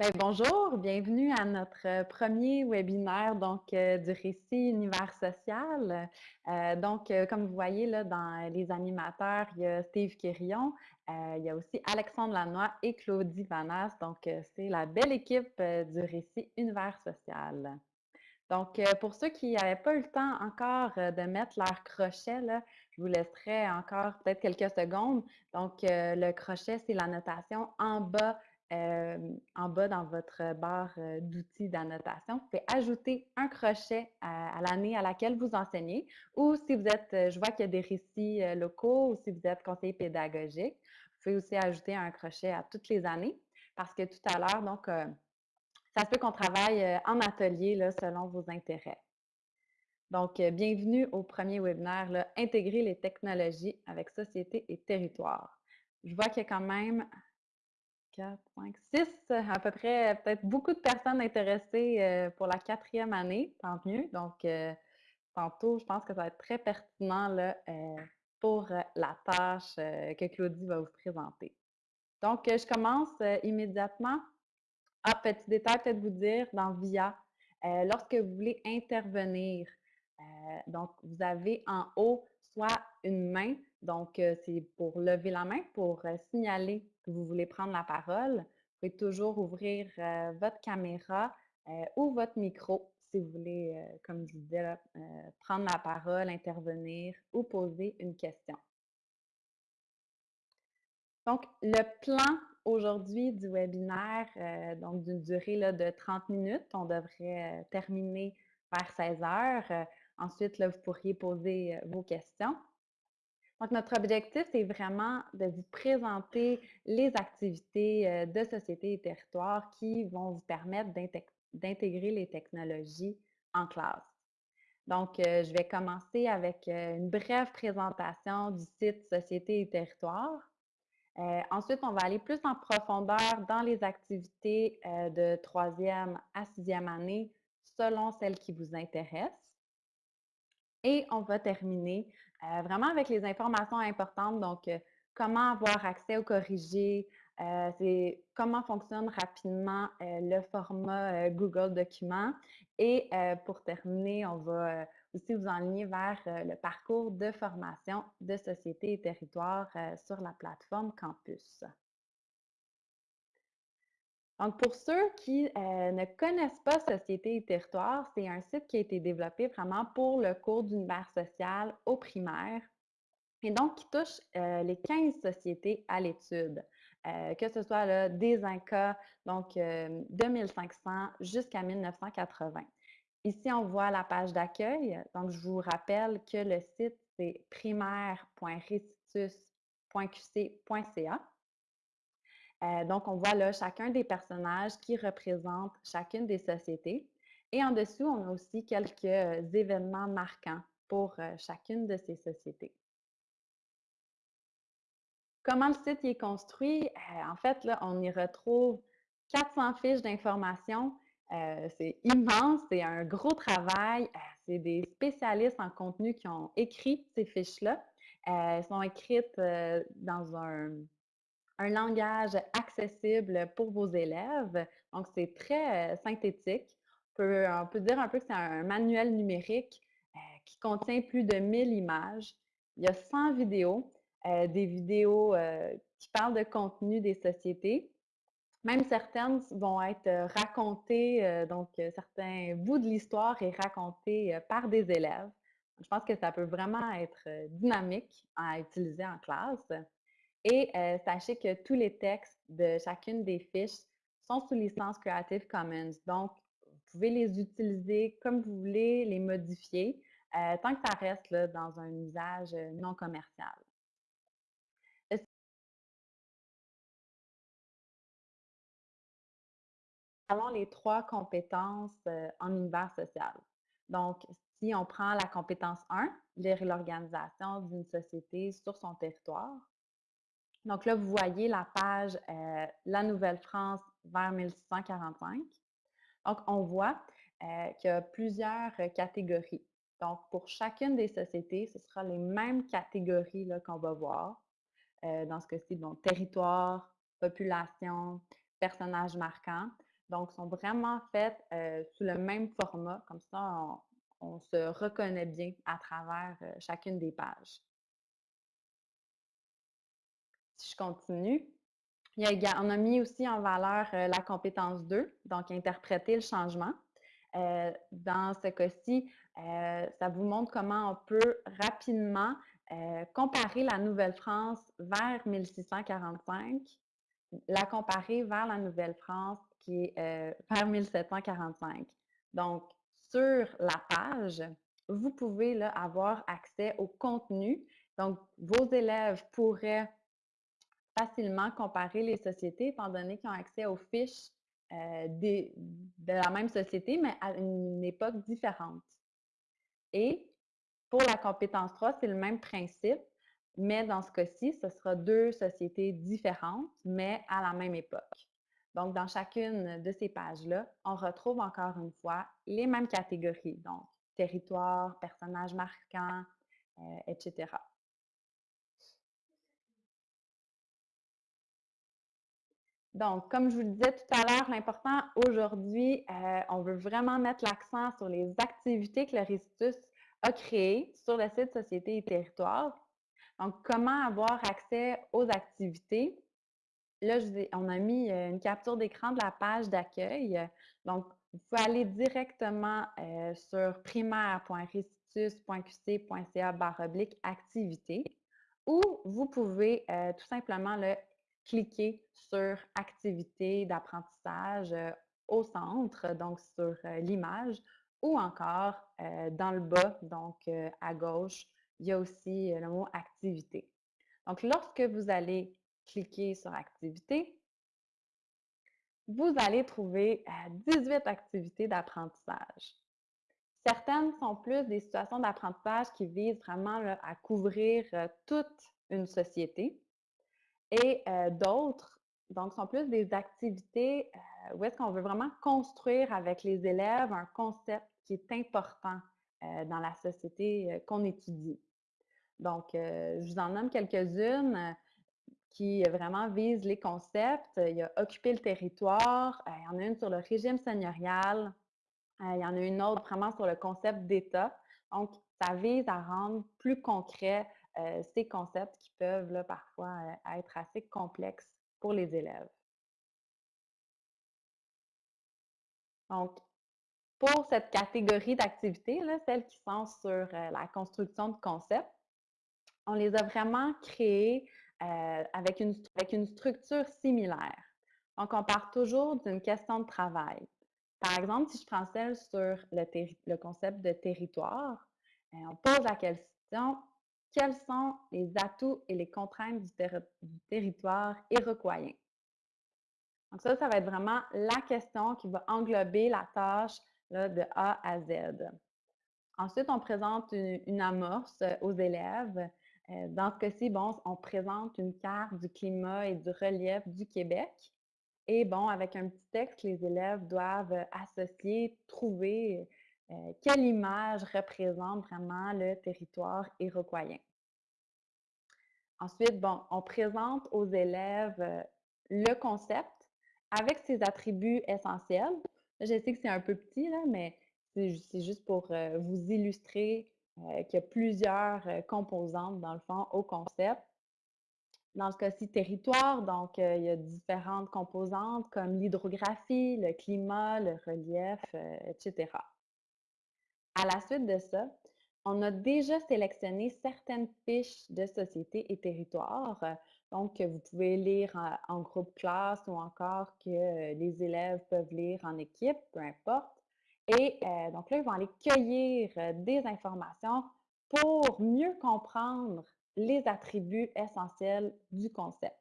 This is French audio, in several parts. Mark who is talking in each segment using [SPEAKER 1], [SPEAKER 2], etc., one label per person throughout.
[SPEAKER 1] Ben, bonjour, bienvenue à notre euh, premier webinaire euh, du récit univers social. Euh, donc, comme vous voyez là, dans les animateurs, il y a Steve Quirion, il y a aussi Alexandre Lanois et Claudie Vanas. Donc, c'est la belle équipe du récit univers social. Donc, pour ceux qui n'avaient pas eu le temps encore de mettre leur crochet, je vous laisserai encore peut-être quelques secondes. Donc, le crochet, c'est la notation en bas en bas dans votre barre d'outils d'annotation, vous pouvez ajouter un crochet à, l'année à laquelle vous enseignez ou si vous êtes, je vois qu'il y a des récits locaux ou si vous êtes conseiller pédagogique, vous pouvez aussi ajouter un crochet à toutes les années parce que tout à l'heure, donc, ça se peut qu'on travaille en atelier là, selon vos intérêts. Donc, bienvenue au premier webinaire, Intégrer les technologies avec société et territoire. Je vois qu'il y a quand même 4, 5, 6 à peu près, peut-être beaucoup de personnes intéressées euh, pour la quatrième année, tant mieux. Donc, euh, tantôt, je pense que ça va être très pertinent là, euh, pour la tâche que Claudie va vous présenter. Donc, je commence immédiatement. Ah, petit détail, peut-être vous dire, dans VIA, lorsque vous voulez intervenir, donc vous avez en haut soit une main, donc c'est pour lever la main, pour signaler vous voulez prendre la parole, vous pouvez toujours ouvrir euh, votre caméra euh, ou votre micro si vous voulez, euh, comme je disais, prendre la parole, intervenir ou poser une question. Donc, le plan aujourd'hui du webinaire, donc d'une durée de 30 minutes, on devrait terminer vers 16 heures. ensuite, vous pourriez poser vos questions. Donc, notre objectif, c'est vraiment de vous présenter les activités euh, de société et territoire qui vont vous permettre d'intégrer les technologies en classe. Donc, euh, je vais commencer avec euh, une brève présentation du site Société et territoire. ensuite, on va aller plus en profondeur dans les activités de troisième à sixième année selon celles qui vous intéressent. Et on va terminer euh, vraiment avec les informations importantes, donc euh, comment avoir accès au corrigé, euh, comment fonctionne rapidement le format Google Documents. Et pour terminer, on va aussi vous enligner vers le parcours de formation de société et territoire sur la plateforme Campus. Donc, pour ceux qui euh, ne connaissent pas Société et Territoire, c'est un site qui a été développé vraiment pour le cours d'univers social au primaire et donc qui touche euh, les 15 sociétés à l'étude, euh, que ce soit des Incas, donc de 1500 jusqu'à 1980. Ici, on voit la page d'accueil. Donc, je vous rappelle que le site, c'est primaire.restitus.qc.ca. Euh, donc, on voit là chacun des personnages qui représentent chacune des sociétés. Et en dessous, on a aussi quelques euh, événements marquants pour euh, chacune de ces sociétés. Comment le site est construit? en fait, là, on y retrouve 400 fiches d'information. c'est immense, c'est un gros travail. c'est des spécialistes en contenu qui ont écrit ces fiches-là. elles sont écrites dans un, un langage accessible pour vos élèves. Donc, c'est très euh, synthétique. On peut, dire un peu que c'est un manuel numérique euh, qui contient plus de 1000 images. Il y a 100 vidéos, euh, des vidéos qui parlent de contenu des sociétés. Même certaines vont être racontées, donc certains bouts de l'histoire est raconté par des élèves. Je pense que ça peut vraiment être dynamique à utiliser en classe. Et euh, sachez que tous les textes de chacune des fiches sont sous licence Creative Commons. Donc, vous pouvez les utiliser comme vous voulez, les modifier, euh, tant que ça reste dans un usage euh, non commercial. Avons les trois compétences en univers social. Donc, si on prend la compétence 1, l'organisation d'une société sur son territoire, donc là, vous voyez la page euh, La Nouvelle-France vers 1645. Donc, on voit euh, qu'il y a plusieurs euh, catégories. Donc, pour chacune des sociétés, ce sera les mêmes catégories qu'on va voir. dans ce cas-ci, donc territoire, population, personnages marquants. Donc, sont vraiment faites sous le même format. Comme ça, on, se reconnaît bien à travers chacune des pages. Je continue, on a mis aussi en valeur la compétence 2, donc interpréter le changement. dans ce cas-ci, ça vous montre comment on peut rapidement comparer la Nouvelle-France vers 1645, la comparer vers la Nouvelle-France qui est vers 1745. Donc, sur la page, vous pouvez là, avoir accès au contenu. Donc, vos élèves pourraient facilement comparer les sociétés, étant donné qu'ils ont accès aux fiches euh, de la même société, mais à une époque différente. Et pour la compétence 3, c'est le même principe, mais dans ce cas-ci, ce sera deux sociétés différentes, mais à la même époque. Donc, dans chacune de ces pages-là, on retrouve encore une fois les mêmes catégories, donc territoire, personnages marquants, euh, etc. Donc, comme je vous le disais tout à l'heure, l'important aujourd'hui, euh, on veut vraiment mettre l'accent sur les activités que le Récitus a créées sur le site Société et Territoire. Donc, comment avoir accès aux activités? Là, on a mis euh, une capture d'écran de la page d'accueil. Donc, vous pouvez aller directement euh, sur primaire.restitus.qc.ca activité ou vous pouvez tout simplement le cliquer sur activité d'apprentissage euh, au centre, donc sur euh, l'image, ou encore euh, dans le bas, donc à gauche, il y a aussi le mot activité. Donc, lorsque vous allez cliquer sur activité, vous allez trouver 18 activités d'apprentissage. Certaines sont plus des situations d'apprentissage qui visent vraiment à couvrir toute une société. Et d'autres, donc, sont plus des activités où est-ce qu'on veut vraiment construire avec les élèves un concept qui est important dans la société qu'on étudie. Donc, je vous en nomme quelques-unes qui vraiment visent les concepts. Il y a occuper le territoire, il y en a une sur le régime seigneurial, il y en a une autre vraiment sur le concept d'État. Donc, ça vise à rendre plus concret euh, ces concepts qui peuvent parfois euh, être assez complexes pour les élèves. Donc, pour cette catégorie d'activités, celles qui sont sur euh, la construction de concepts, on les a vraiment créées avec, une, structure similaire. Donc, on part toujours d'une question de travail. Par exemple, si je prends celle sur le concept de territoire, on pose la question quels sont les atouts et les contraintes du, territoire iroquoien? Donc ça, ça va être vraiment la question qui va englober la tâche de A à Z. Ensuite, on présente une, amorce aux élèves. Euh, dans ce cas-ci, bon, on présente une carte du climat et du relief du Québec. Et bon, avec un petit texte, les élèves doivent associer, trouver euh, quelle image représente vraiment le territoire iroquoien? Ensuite, bon, on présente aux élèves euh, le concept avec ses attributs essentiels. je sais que c'est un peu petit, là, mais c'est juste pour euh, vous illustrer qu'il y a plusieurs composantes, dans le fond, au concept. Dans ce cas-ci, territoire, donc il y a différentes composantes comme l'hydrographie, le climat, le relief, etc. À la suite de ça, on a déjà sélectionné certaines fiches de société et territoire. Donc, vous pouvez lire en, groupe classe ou encore que les élèves peuvent lire en équipe, peu importe. Et euh, donc là, ils vont aller cueillir euh, des informations pour mieux comprendre les attributs essentiels du concept.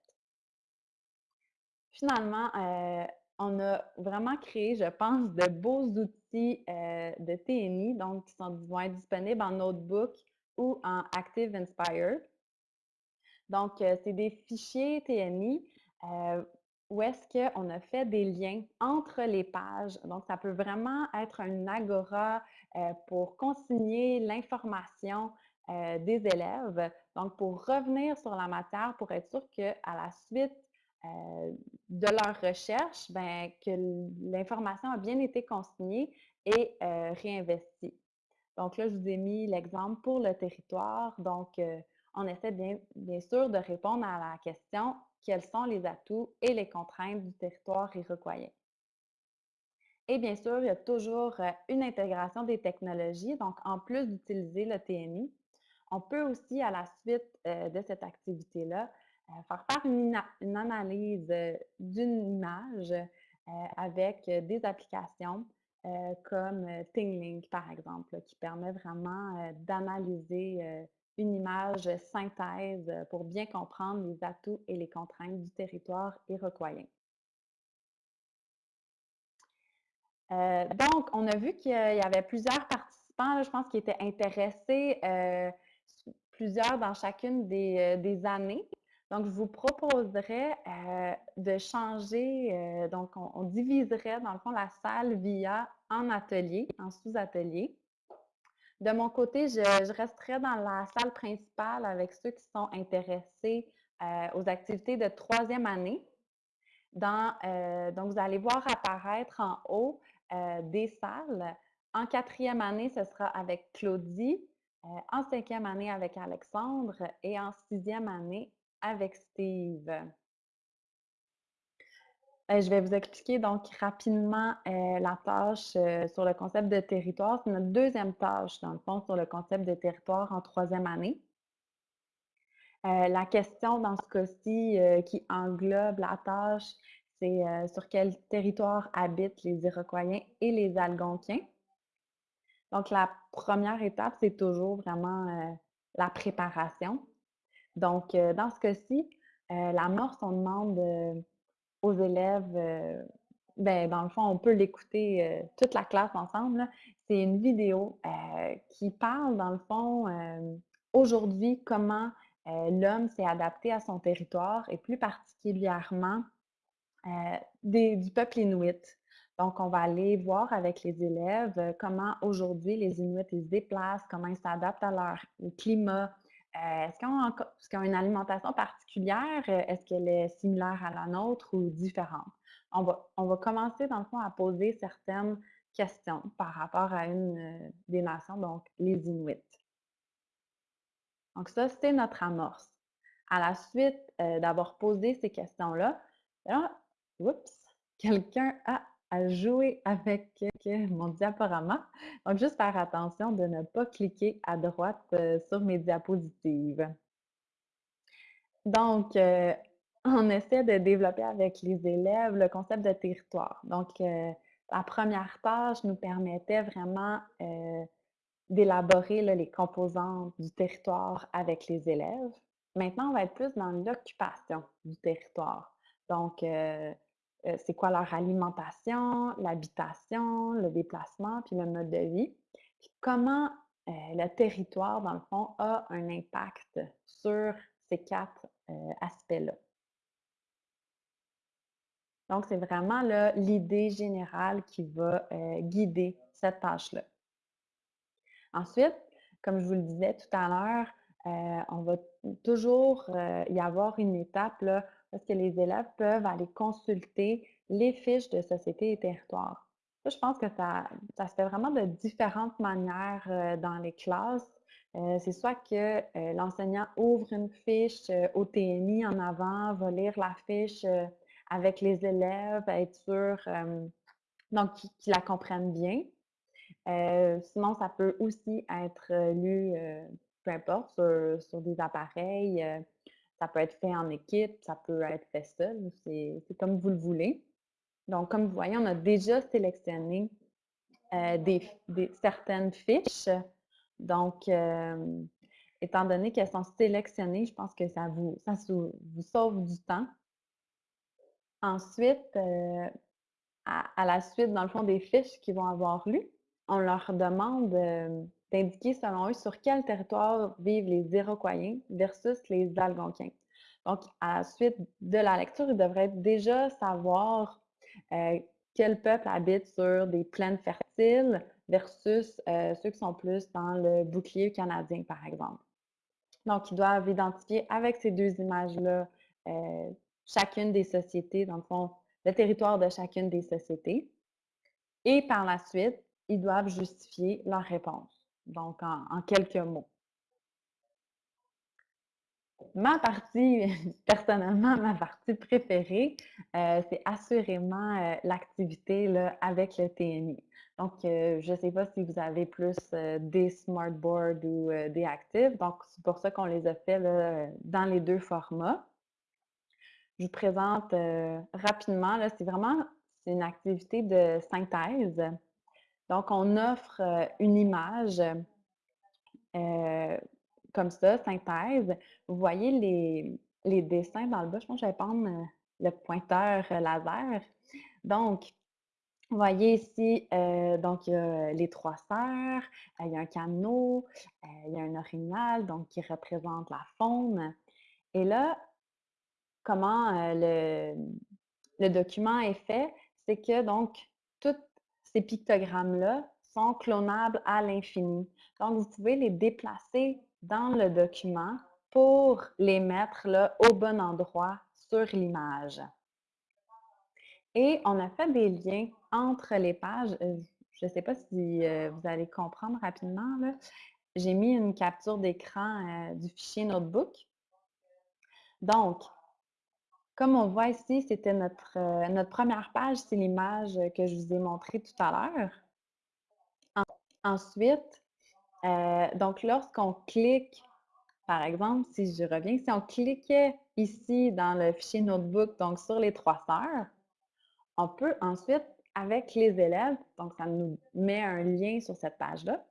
[SPEAKER 1] Finalement, euh, on a vraiment créé, je pense, de beaux outils euh, de TNI, donc qui sont, vont être disponibles en notebook ou en Active Inspire. Donc, euh, c'est des fichiers TNI euh, où est-ce qu'on a fait des liens entre les pages. Donc, ça peut vraiment être un agora pour consigner l'information des élèves. Donc, pour revenir sur la matière, pour être sûr qu'à la suite euh, de leur recherche, ben, que l'information a bien été consignée et euh, réinvestie. Donc là, je vous ai mis l'exemple pour le territoire. Donc, euh, on essaie bien, bien sûr de répondre à la question quels sont les atouts et les contraintes du territoire iroquois. Et bien sûr, il y a toujours une intégration des technologies. Donc, en plus d'utiliser le TMI, on peut aussi, à la suite de cette activité-là, faire faire une, analyse d'une image avec des applications comme ThingLink, par exemple, qui permet vraiment d'analyser une image synthèse pour bien comprendre les atouts et les contraintes du territoire iroquoien. Euh, donc, on a vu qu'il y avait plusieurs participants, je pense, qui étaient intéressés, euh, plusieurs dans chacune des, euh, années. Donc, je vous proposerais de changer, donc on, diviserait dans le fond la salle via en atelier, en sous-atelier. De mon côté, je, resterai dans la salle principale avec ceux qui sont intéressés aux activités de troisième année. Donc, vous allez voir apparaître en haut euh, des salles. En quatrième année, ce sera avec Claudie. Euh, en cinquième année, avec Alexandre. Et en sixième année, avec Steve. Euh, je vais vous expliquer donc rapidement la tâche sur le concept de territoire. C'est notre deuxième tâche, dans le fond, sur le concept de territoire en troisième année. la question dans ce cas-ci qui englobe la tâche, c'est euh, sur quel territoire habitent les Iroquois et les Algonquiens. Donc, la première étape, c'est toujours vraiment euh, la préparation. Donc, euh, dans ce cas-ci, l'amorce, on demande aux élèves, ben, dans le fond, on peut l'écouter toute la classe ensemble. C'est une vidéo qui parle, dans le fond, aujourd'hui, comment l'homme s'est adapté à son territoire et plus particulièrement euh, du peuple inuit. Donc, on va aller voir avec les élèves euh, comment aujourd'hui les Inuits se déplacent, comment ils s'adaptent à leur climat. Euh, est-ce qu'ils ont, une alimentation particulière? Est-ce qu'elle est similaire à la nôtre ou différente? On va, on va commencer, dans le fond, à poser certaines questions par rapport à une des nations, donc les Inuits. Donc, ça, c'est notre amorce. À la suite d'avoir posé ces questions-là, Oups! Quelqu'un a, joué avec mon diaporama. Donc, juste faire attention de ne pas cliquer à droite euh, sur mes diapositives. Donc, euh, on essaie de développer avec les élèves le concept de territoire. Donc, euh, la première tâche nous permettait vraiment d'élaborer les composantes du territoire avec les élèves. Maintenant, on va être plus dans l'occupation du territoire. Donc, euh, c'est quoi leur alimentation, l'habitation, le déplacement, puis le mode de vie. Puis comment euh, le territoire, dans le fond, a un impact sur ces quatre euh, aspects-là. Donc, c'est vraiment l'idée générale qui va guider cette tâche-là. Ensuite, comme je vous le disais tout à l'heure, on va toujours y avoir une étape là, parce que les élèves peuvent aller consulter les fiches de société et territoire. je pense que ça, ça se fait vraiment de différentes manières euh, dans les classes. Euh, c'est soit que euh, l'enseignant ouvre une fiche au TMI en avant, va lire la fiche avec les élèves, être sûr donc qu'ils la comprennent bien. sinon, ça peut aussi être lu, peu importe, sur, sur des appareils ça peut être fait en équipe, ça peut être fait seul, c'est comme vous le voulez. Donc, comme vous voyez, on a déjà sélectionné euh, certaines fiches. Donc, euh, étant donné qu'elles sont sélectionnées, je pense que ça vous, ça sauve du temps. Ensuite, euh, à, la suite, dans le fond, des fiches qu'ils vont avoir lues, on leur demande d'indiquer selon eux sur quel territoire vivent les Iroquois versus les Algonquins. Donc, à la suite de la lecture, ils devraient déjà savoir euh, quel peuple habite sur des plaines fertiles versus euh, ceux qui sont plus dans le bouclier canadien, par exemple. Donc, ils doivent identifier avec ces deux images-là euh, chacune des sociétés, dans le fond, le territoire de chacune des sociétés. Et par la suite, ils doivent justifier leur réponse, donc en, quelques mots. Ma partie, personnellement, ma partie préférée, euh, c'est assurément euh, l'activité avec le TNI. Donc, euh, je ne sais pas si vous avez plus des smartboards ou des actifs. Donc, c'est pour ça qu'on les a fait dans les deux formats. Je vous présente rapidement. C'est vraiment une activité de synthèse. Donc, on offre une image comme ça, synthèse. Vous voyez les, dessins dans le bas. Je pense que je vais prendre euh, le pointeur euh, laser. Donc, vous voyez ici, euh, donc il y a les trois sœurs, il y a un canot, il y a un orignal, donc qui représente la faune. Et là, comment le, document est fait, c'est que donc tous ces pictogrammes-là sont clonables à l'infini. Donc, vous pouvez les déplacer dans le document pour les mettre là, au bon endroit sur l'image. Et on a fait des liens entre les pages. Euh, je ne sais pas si euh, vous allez comprendre rapidement. J'ai mis une capture d'écran euh, du fichier Notebook. Donc, comme on voit ici, c'était notre, notre première page, c'est l'image que je vous ai montrée tout à l'heure. ensuite, donc lorsqu'on clique par exemple, si je reviens, si on cliquait ici dans le fichier Notebook, donc sur les trois sœurs, on peut ensuite, avec les élèves, donc ça nous met un lien sur cette page-là,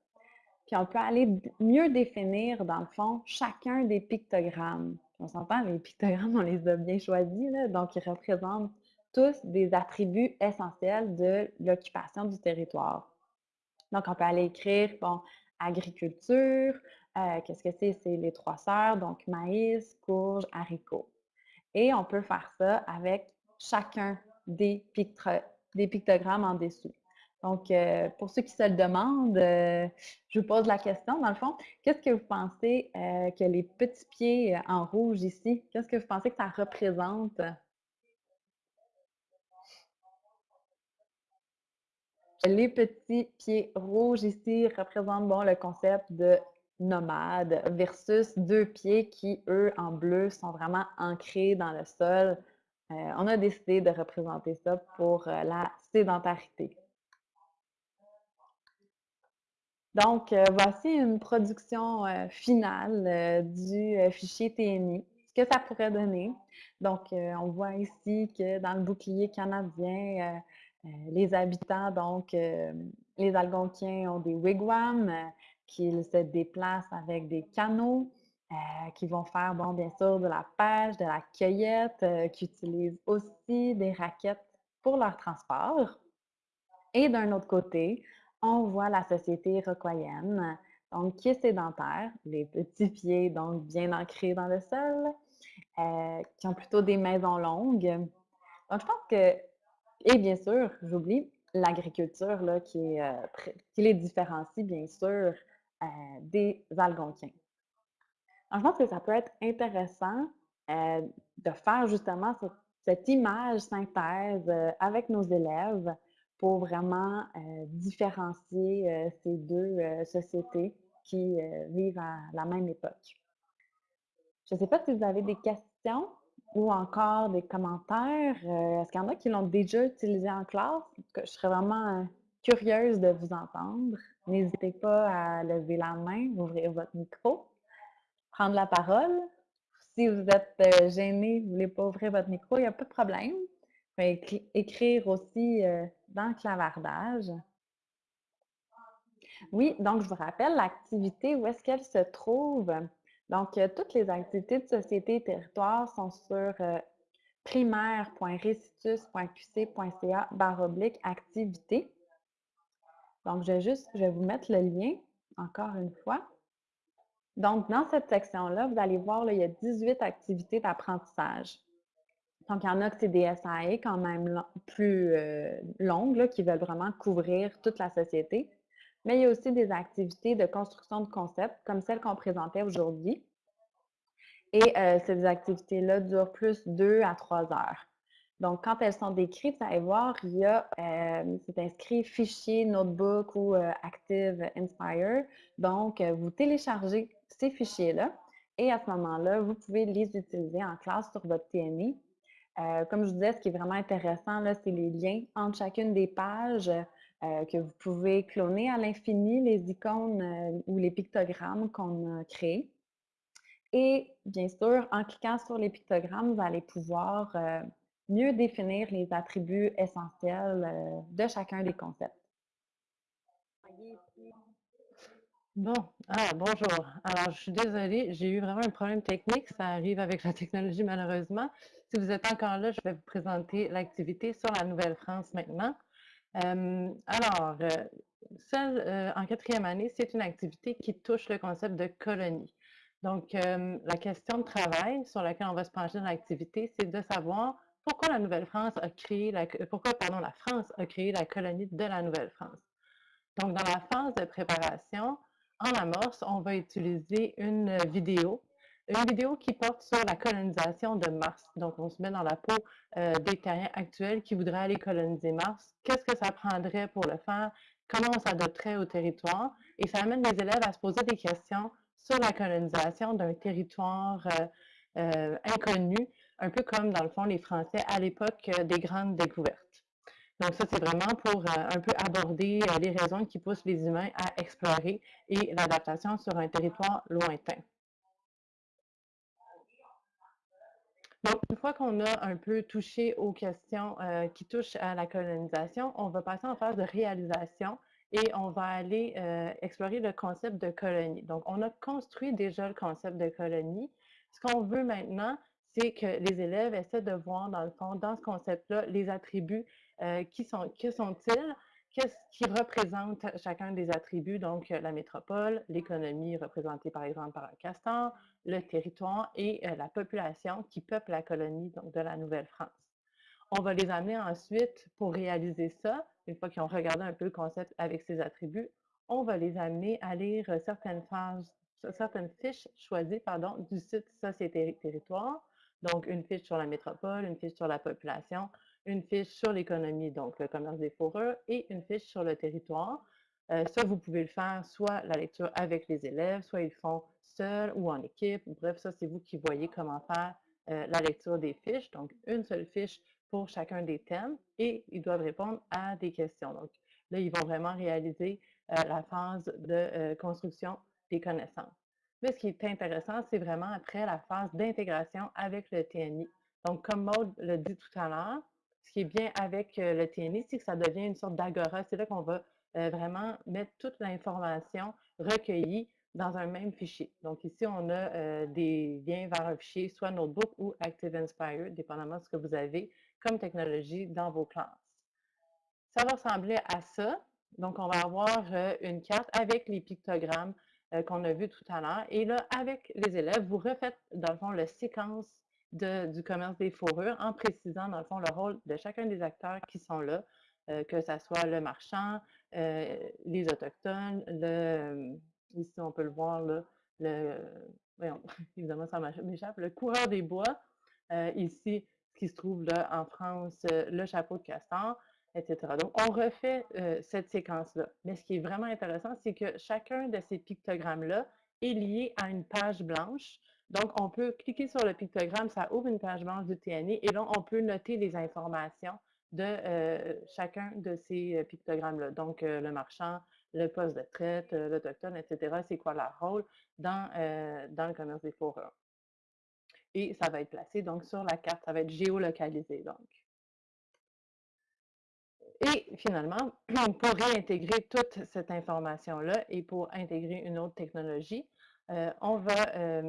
[SPEAKER 1] puis on peut aller mieux définir, dans le fond, chacun des pictogrammes. On s'entend, les pictogrammes, on les a bien choisis, donc ils représentent tous des attributs essentiels de l'occupation du territoire. Donc, on peut aller écrire, bon, agriculture, euh, qu'est-ce que c'est? C'est les trois sœurs, donc maïs, courge, haricots. Et on peut faire ça avec chacun des, pictogrammes en dessous. Donc, euh, pour ceux qui se le demandent, euh, je vous pose la question, dans le fond, qu'est-ce que vous pensez que les petits pieds en rouge ici, qu'est-ce que vous pensez que ça représente? Les petits pieds rouges ici représentent bon, le concept de nomade versus deux pieds qui, eux, en bleu, sont vraiment ancrés dans le sol. Euh, on a décidé de représenter ça pour euh, la sédentarité. Donc, euh, voici une production finale du fichier TNI, ce que ça pourrait donner. Donc, on voit ici que dans le bouclier canadien, les habitants, donc les Algonquiens ont des wigwams, qu'ils se déplacent avec des canaux, euh, qui vont faire, bon, bien sûr, de la pêche, de la cueillette, euh, qui utilisent aussi des raquettes pour leur transport. Et d'un autre côté, on voit la société iroquoienne, donc qui est sédentaire, les petits pieds, donc bien ancrés dans le sol, euh, qui ont plutôt des maisons longues. Donc, je pense que, et bien sûr, j'oublie, l'agriculture qui, qui les différencie, bien sûr, euh, des Algonquiens. je pense que ça peut être intéressant euh, de faire justement cette, image synthèse euh, avec nos élèves pour vraiment différencier ces deux sociétés qui vivent à la même époque. Je ne sais pas si vous avez des questions ou encore des commentaires. Est-ce qu'il y en a qui l'ont déjà utilisé en classe? Je serais vraiment curieuse de vous entendre. N'hésitez pas à lever la main, ouvrir votre micro, prendre la parole. Si vous êtes gêné, vous ne voulez pas ouvrir votre micro, il n'y a pas de problème. Écrire aussi euh, dans le clavardage. Oui, donc je vous rappelle l'activité, où est-ce qu'elle se trouve? Donc, euh, toutes les activités de société et territoire sont sur primaire.recitus.qc.ca oblique activité. Donc, je vais juste, je vais vous mettre le lien encore une fois. Donc, dans cette section-là, vous allez voir, il y a 18 activités d'apprentissage. Donc, il y en a que c'est des SAE quand même plus euh, longues, qui veulent vraiment couvrir toute la société. Mais il y a aussi des activités de construction de concepts, comme celles qu'on présentait aujourd'hui. Et euh, ces activités-là durent plus 2 à 3 heures. Donc, quand elles sont décrites, vous allez voir, il y a, euh, c'est inscrit fichier, notebook ou Active Inspire. Donc, vous téléchargez ces fichiers-là et à ce moment-là, vous pouvez les utiliser en classe sur votre TNI. Comme je vous disais, ce qui est vraiment intéressant, c'est les liens entre chacune des pages que vous pouvez cloner à l'infini, les icônes ou les pictogrammes qu'on a créés. Et bien sûr, en cliquant sur les pictogrammes, vous allez pouvoir euh, mieux définir les attributs essentiels euh, de chacun des concepts.
[SPEAKER 2] Bon, ah, bonjour. Alors, je suis désolée, j'ai eu vraiment un problème technique. Ça arrive avec la technologie, malheureusement. Si vous êtes encore là, je vais vous présenter l'activité sur la Nouvelle-France maintenant. Euh, alors, celle en quatrième année, c'est une activité qui touche le concept de colonie. Donc, euh, la question de travail sur laquelle on va se pencher dans l'activité, c'est de savoir pourquoi la Nouvelle-France a créé la, pourquoi, la France a créé la colonie de la Nouvelle-France. Donc, dans la phase de préparation, en amorce, on va utiliser une vidéo, une vidéo qui porte sur la colonisation de Mars. Donc, on se met dans la peau euh, des terriens actuels qui voudraient aller coloniser Mars. Qu'est-ce que ça prendrait pour le faire? Comment on s'adopterait au territoire? Et ça amène les élèves à se poser des questions sur la colonisation d'un territoire euh, euh, inconnu, un peu comme, dans le fond, les Français à l'époque euh, des grandes découvertes. Donc ça, c'est vraiment pour un peu aborder les raisons qui poussent les humains à explorer et l'adaptation sur un territoire lointain. Donc, une fois qu'on a un peu touché aux questions qui touchent à la colonisation, on va passer en phase de réalisation et on va aller euh, explorer le concept de colonie. Donc, on a construit déjà le concept de colonie. Ce qu'on veut maintenant, c'est que les élèves essaient de voir, dans le fond, dans ce concept-là, les attributs euh, qui sont qui sont-ils, qu'est-ce qui représente chacun des attributs, donc la métropole, l'économie représentée par exemple par un castor, le territoire et euh, la population qui peuple la colonie donc de la Nouvelle-France. On va les amener ensuite pour réaliser ça, une fois qu'ils ont regardé un peu le concept avec ses attributs, on va les amener à lire certaines certaines fiches choisies pardon, du site Société Territoire. Donc, une fiche sur la métropole, une fiche sur la population, une fiche sur l'économie, donc le commerce des fourrures, et une fiche sur le territoire. Euh, ça, vous pouvez le faire soit la lecture avec les élèves, soit ils le font seuls ou en équipe. Bref, ça, c'est vous qui voyez comment faire euh, la lecture des fiches. Donc, une seule fiche pour chacun des thèmes et ils doivent répondre à des questions. Donc là, ils vont vraiment réaliser euh, la phase de construction des connaissances. Mais ce qui est intéressant, c'est vraiment après la phase d'intégration avec le TNI. Donc, comme Maud l'a dit tout à l'heure, ce qui est bien avec euh, le TNI, c'est que ça devient une sorte d'agora. C'est là qu'on va vraiment mettre toute l'information recueillie dans un même fichier. Donc ici, on a des liens vers un fichier, soit Notebook ou Active Inspire, dépendamment de ce que vous avez comme technologie dans vos classes. Ça va ressembler à ça. Donc, on va avoir euh, une carte avec les pictogrammes euh, qu'on a vus tout à l'heure. Et là, avec les élèves, vous refaites, dans le fond, la séquence du commerce des fourrures en précisant, dans le fond, le rôle de chacun des acteurs qui sont là, euh, que ce soit le marchand, les autochtones, le, ici, on peut le voir, là, le, évidemment, ça m'échappe, le coureur des bois, ici, qui se trouve là en France, euh, le chapeau de castor, etc. Donc, on refait euh, cette séquence-là. Mais ce qui est vraiment intéressant, c'est que chacun de ces pictogrammes-là est lié à une page blanche. Donc, on peut cliquer sur le pictogramme, ça ouvre une page blanche du TNI et là, on peut noter les informations de euh, chacun de ces pictogrammes-là. Donc, le marchand, le poste de traite, l'autochtone, etc. C'est quoi leur rôle dans, dans le commerce des fourrures et ça va être placé donc sur la carte, ça va être géolocalisé donc. Et finalement, pour réintégrer toute cette information-là et pour intégrer une autre technologie, euh, on va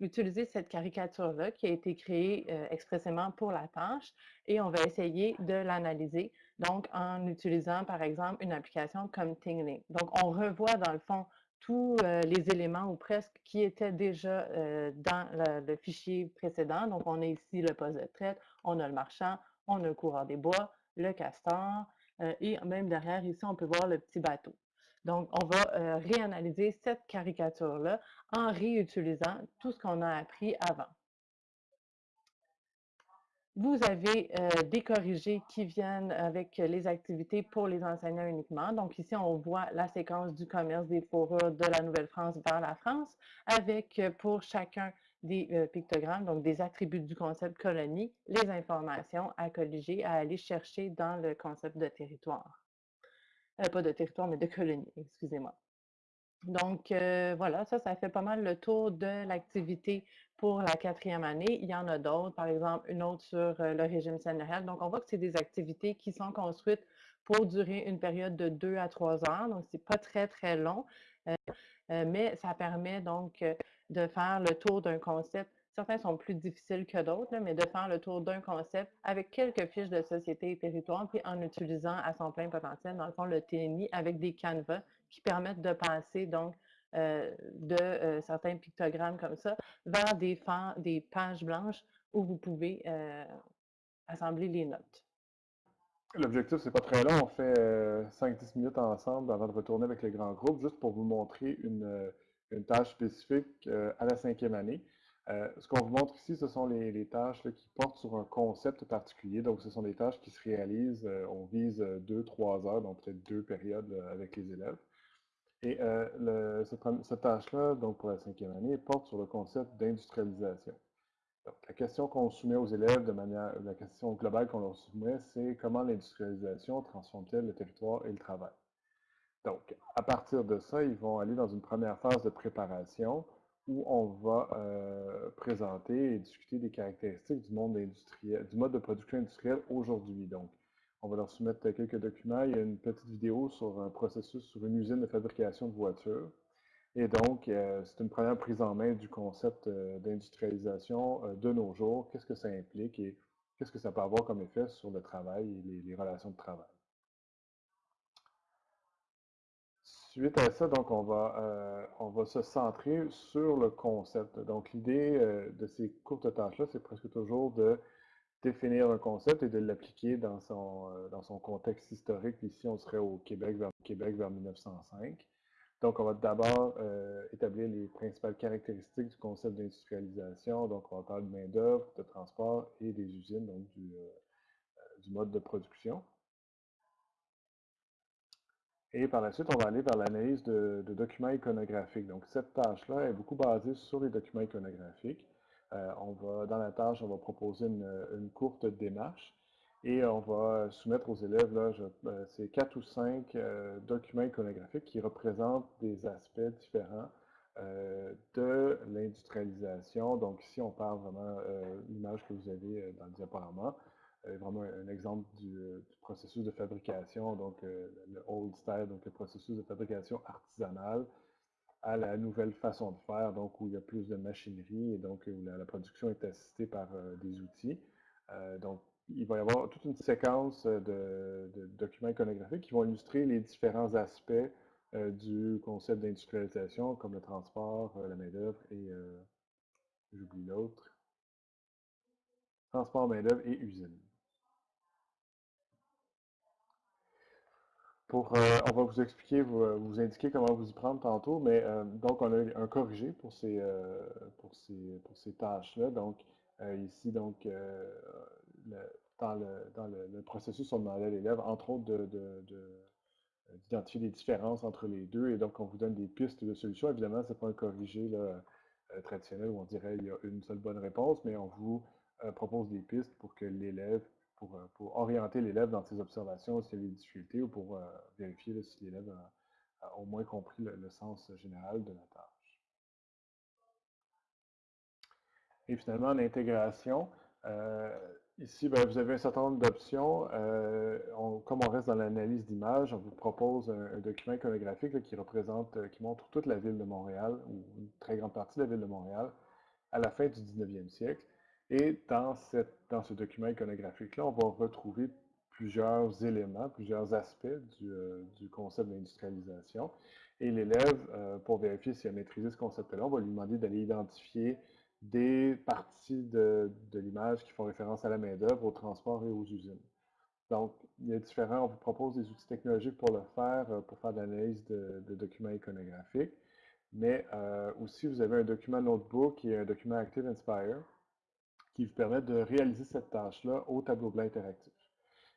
[SPEAKER 2] utiliser cette caricature-là qui a été créée expressément pour la tâche et on va essayer de l'analyser, donc en utilisant par exemple une application comme Tingling. Donc on revoit dans le fond tous les éléments ou presque qui étaient déjà dans le, fichier précédent. Donc, on a ici le poste de traite, on a le marchand, on a le coureur des bois, le castor, et même derrière, ici, on peut voir le petit bateau. Donc, on va réanalyser cette caricature-là en réutilisant tout ce qu'on a appris avant. Vous avez des corrigés qui viennent avec les activités pour les enseignants uniquement. Donc ici, on voit la séquence du commerce des fourrures de la Nouvelle-France vers la France avec pour chacun des pictogrammes, donc des attributs du concept colonie, les informations à colliger, à aller chercher dans le concept de territoire. Pas de territoire, mais de colonie, excusez-moi. Donc, voilà, ça, ça fait pas mal le tour de l'activité pour la quatrième année. Il y en a d'autres, par exemple, une autre sur le régime sénéral. Donc, on voit que c'est des activités qui sont construites pour durer une période de deux à trois heures. Donc, c'est pas très, très long, mais ça permet donc de faire le tour d'un concept. Certains sont plus difficiles que d'autres, mais de faire le tour d'un concept avec quelques fiches de société et territoire, puis en utilisant à son plein potentiel, dans le fond, le TNI avec des canevas qui permettent de passer donc euh, de euh, certains pictogrammes comme ça vers des, des pages blanches où vous pouvez euh, assembler les notes.
[SPEAKER 3] L'objectif, c'est pas très long. On fait 5-10 minutes ensemble avant de retourner avec les grands groupes, juste pour vous montrer une, tâche spécifique à la cinquième année. Ce qu'on vous montre ici, ce sont les, tâches qui portent sur un concept particulier. Donc, ce sont des tâches qui se réalisent, on vise 2-3 heures, donc peut-être deux périodes avec les élèves. Et euh, cette, tâche-là, donc pour la cinquième année, porte sur le concept d'industrialisation. Donc, la question qu'on soumet aux élèves de manière, la question globale qu'on leur soumet, c'est comment l'industrialisation transforme-t-elle le territoire et le travail? Donc, à partir de ça, ils vont aller dans une première phase de préparation où on va euh, présenter et discuter des caractéristiques du monde industriel, du mode de production industriel aujourd'hui. Donc, on va leur soumettre quelques documents. Il y a une petite vidéo sur un processus, sur une usine de fabrication de voitures. Et donc, euh, c'est une première prise en main du concept euh, d'industrialisation de nos jours. Qu'est-ce que ça implique et qu'est-ce que ça peut avoir comme effet sur le travail et les, relations de travail? Suite à ça, donc, on va, on va se centrer sur le concept. Donc, l'idée de ces courtes tâches-là, c'est presque toujours de définir un concept et de l'appliquer dans son, euh, dans son contexte historique. Ici, on serait au Québec vers, Québec vers 1905. Donc, on va d'abord euh, établir les principales caractéristiques du concept d'industrialisation. Donc, on va parler de main-d'œuvre, de transport et des usines, donc du, euh, du mode de production. Et par la suite, on va aller vers l'analyse de, de, documents iconographiques. Donc, cette tâche-là est beaucoup basée sur les documents iconographiques. Euh, on va, dans la tâche, on va proposer une, courte démarche et on va soumettre aux élèves, là, euh, quatre ou cinq euh, documents iconographiques qui représentent des aspects différents de l'industrialisation. Donc ici, on parle vraiment, l'image que vous avez dans le diaporama, vraiment un, exemple du, processus de fabrication, donc le old style, donc le processus de fabrication artisanale, à la nouvelle façon de faire, donc où il y a plus de machinerie et donc où la, production est assistée par euh, des outils. Euh, donc, il va y avoir toute une séquence de, documents iconographiques qui vont illustrer les différents aspects euh, du concept d'industrialisation, comme le transport, la main-d'œuvre et, j'oublie l'autre, transport, main-d'œuvre et usine. Euh, on va vous expliquer, euh, vous, indiquer comment vous y prendre tantôt, mais euh, donc on a un corrigé pour ces, tâches-là. Donc ici, dans, le, processus, on demandait à l'élève, entre autres, d'identifier les différences entre les deux, et donc on vous donne des pistes de solutions. Évidemment, ce n'est pas un corrigé traditionnel où on dirait qu'il y a une seule bonne réponse, mais on vous propose des pistes pour que l'élève euh, pour, orienter l'élève dans ses observations s'il y a des difficultés ou pour euh, vérifier si l'élève a, au moins compris le, sens général de la tâche. Et finalement, l'intégration. Euh, ici, ben, vous avez un certain nombre d'options. comme on reste dans l'analyse d'image, on vous propose un, document iconographique qui représente, qui montre toute la ville de Montréal, ou une très grande partie de la ville de Montréal, à la fin du 19e siècle. Et dans, ce document iconographique-là, on va retrouver plusieurs éléments, plusieurs aspects du, euh, concept d'industrialisation. Et l'élève, euh, pour vérifier s'il a maîtrisé ce concept-là, on va lui demander d'aller identifier des parties de, l'image qui font référence à la main-d'œuvre, au transport et aux usines. Donc, il y a différents, on vous propose des outils technologiques pour le faire, pour faire de l'analyse de, documents iconographiques. Mais aussi, vous avez un document notebook est un document Active Inspire qui vous permet de réaliser cette tâche-là au tableau blanc interactif.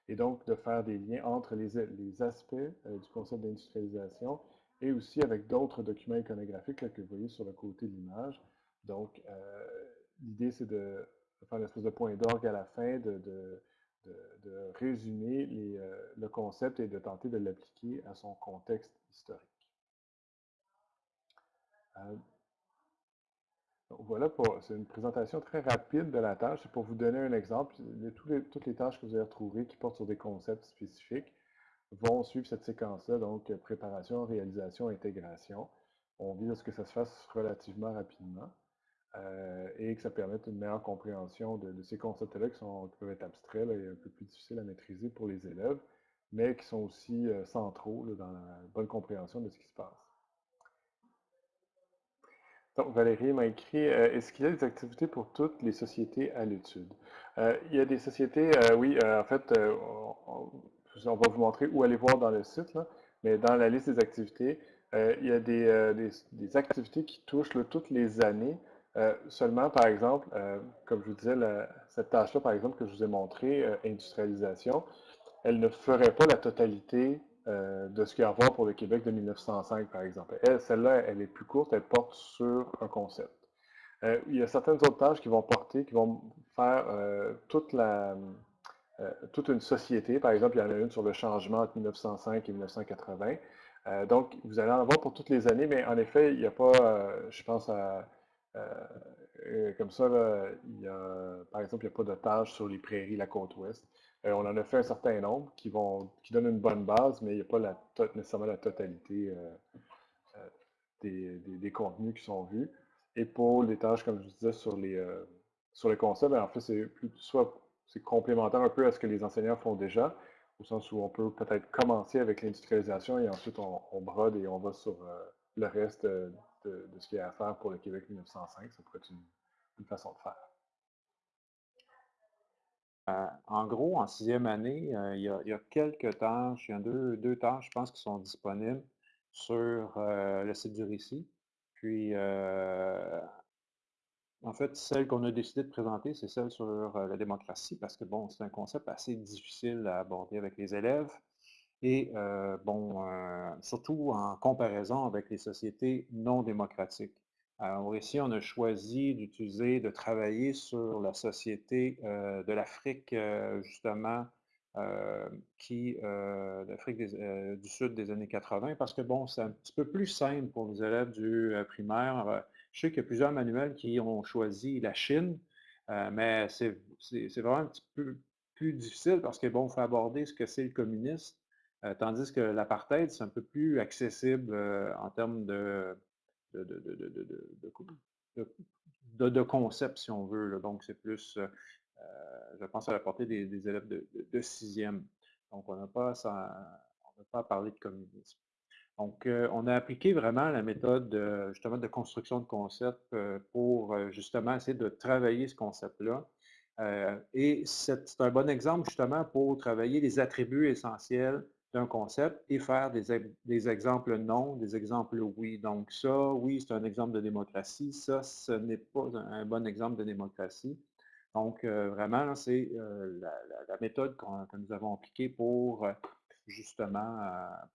[SPEAKER 3] Et donc, de faire des liens entre les, les aspects du concept d'industrialisation et aussi avec d'autres documents iconographiques que vous voyez sur le côté de l'image. Donc, l'idée, c'est de faire une espèce de point d'orgue à la fin, de, résumer euh, le concept et de tenter de l'appliquer à son contexte historique. Voilà, c'est une présentation très rapide de la tâche. C'est pour vous donner un exemple. toutes les tâches que vous allez retrouver qui portent sur des concepts spécifiques vont suivre cette séquence-là, donc préparation, réalisation, intégration. On vise à ce que ça se fasse relativement rapidement. Euh, et que ça permette une meilleure compréhension de, ces concepts-là qui, peuvent être abstraits et un peu plus difficiles à maîtriser pour les élèves, mais qui sont aussi euh, centraux dans la bonne compréhension de ce qui se passe. Donc, Valérie m'a écrit euh, Est-ce qu'il y a des activités pour toutes les sociétés à l'étude? Il y a des sociétés, oui, en fait, on, va vous montrer où aller voir dans le site, mais dans la liste des activités, il y a des, activités qui touchent toutes les années. Euh, seulement, par exemple, euh, comme je vous disais, cette tâche-là, par exemple, que je vous ai montré, euh, industrialisation, elle ne ferait pas la totalité de ce qu'il y a à voir pour le Québec de 1905, par exemple. celle-là, elle est plus courte, elle porte sur un concept. il y a certaines autres tâches qui vont porter, qui vont faire toute la, toute une société. Par exemple, il y en a une sur le changement entre 1905 et 1980. donc, vous allez en avoir pour toutes les années, mais en effet, il n'y a pas, je pense à euh, comme ça, il y a, par exemple, il n'y a pas de tâches sur les prairies, la côte ouest. Euh, on en a fait un certain nombre qui, vont, qui donnent une bonne base, mais il n'y a pas la, nécessairement la totalité euh, des, contenus qui sont vus. Et pour les tâches, comme je disais, sur les, sur les concepts, ben, en fait, c'est soit c'est complémentaire un peu à ce que les enseignants font déjà, au sens où on peut peut-être commencer avec l'industrialisation et ensuite on, brode et on va sur le reste de, ce qu'il y a à faire pour le Québec 1905. Ça pourrait être une, façon de faire.
[SPEAKER 4] Euh, en gros, en sixième année, euh, il, y a, quelques tâches, il y a deux, tâches, je pense, qui sont disponibles sur euh, le site du récit. Puis, en fait, celle qu'on a décidé de présenter, c'est celle sur la démocratie, parce que, bon, c'est un concept assez difficile à aborder avec les élèves. Et bon, surtout en comparaison avec les sociétés non démocratiques. Alors ici, on a choisi d'utiliser, de travailler sur la société de l'Afrique, justement, qui, l'Afrique du Sud des années 80, parce que bon, c'est un petit peu plus simple pour les élèves du primaire. Je sais qu'il y a plusieurs manuels qui ont choisi la Chine, mais c'est vraiment un petit peu plus difficile parce que bon, faut aborder ce que c'est le communisme, euh, tandis que l'apartheid, c'est un peu plus accessible euh, en termes de, de, de, concept, si on veut. Donc, c'est plus, euh, je pense, à la portée des, élèves de, sixième. Donc, on n'a pas, pas à parler de communisme. Donc, on a appliqué vraiment la méthode justement de construction de concept pour justement essayer de travailler ce concept-là. et c'est un bon exemple justement pour travailler les attributs essentiels concept et faire des, exemples non, des exemples oui. Donc ça, oui, c'est un exemple de démocratie. Ça, ce n'est pas un, bon exemple de démocratie. Donc euh, vraiment, c'est euh, la, méthode que nous avons appliquée pour euh, justement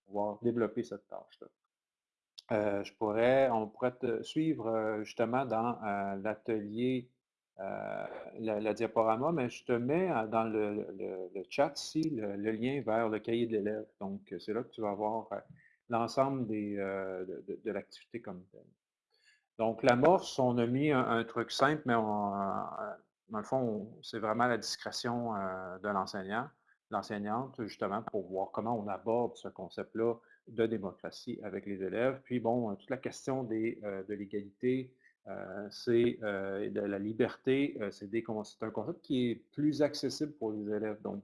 [SPEAKER 4] pouvoir développer cette tâche-là. je pourrais, on pourrait te suivre justement dans l'atelier euh, la, diaporama, mais je te mets euh, dans le, chat ici le, lien vers le cahier de l'élève. Donc, euh, c'est là que tu vas avoir l'ensemble de, l'activité comme telle. Donc, l'amorce, on a mis un, truc simple, mais dans le fond, c'est vraiment la discrétion de l'enseignant, l'enseignante, justement, pour voir comment on aborde ce concept-là de démocratie avec les élèves. Puis, bon, toute la question des, de l'égalité, euh, c'est euh, la liberté, euh, c'est un concept qui est plus accessible pour les élèves. Donc,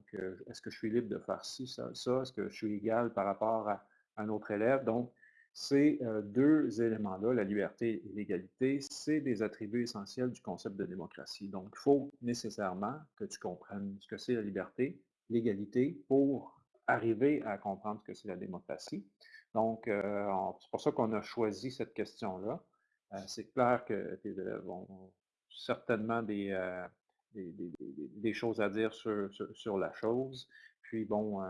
[SPEAKER 4] est-ce que je suis libre de faire ci, ça, ça? Est-ce que je suis égal par rapport à un autre élève? Donc, ces deux éléments-là, la liberté et l'égalité, c'est des attributs essentiels du concept de démocratie. Donc, il faut nécessairement que tu comprennes ce que c'est la liberté l'égalité pour arriver à comprendre ce que c'est la démocratie. Donc, c'est pour ça qu'on a choisi cette question-là. C'est clair que tes élèves ont certainement des, des, choses à dire sur, la chose. Puis bon,